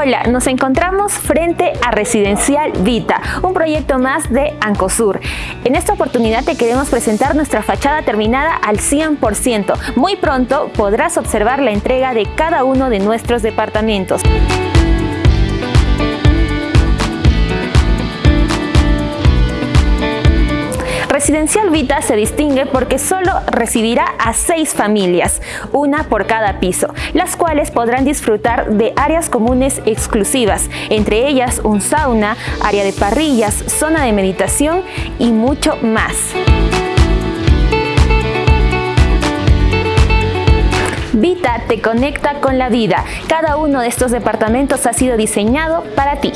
Hola, nos encontramos frente a Residencial Vita, un proyecto más de Ancosur. En esta oportunidad te queremos presentar nuestra fachada terminada al 100%. Muy pronto podrás observar la entrega de cada uno de nuestros departamentos. Residencial Vita se distingue porque solo recibirá a seis familias, una por cada piso, las cuales podrán disfrutar de áreas comunes exclusivas, entre ellas un sauna, área de parrillas, zona de meditación y mucho más. Vita te conecta con la vida. Cada uno de estos departamentos ha sido diseñado para ti.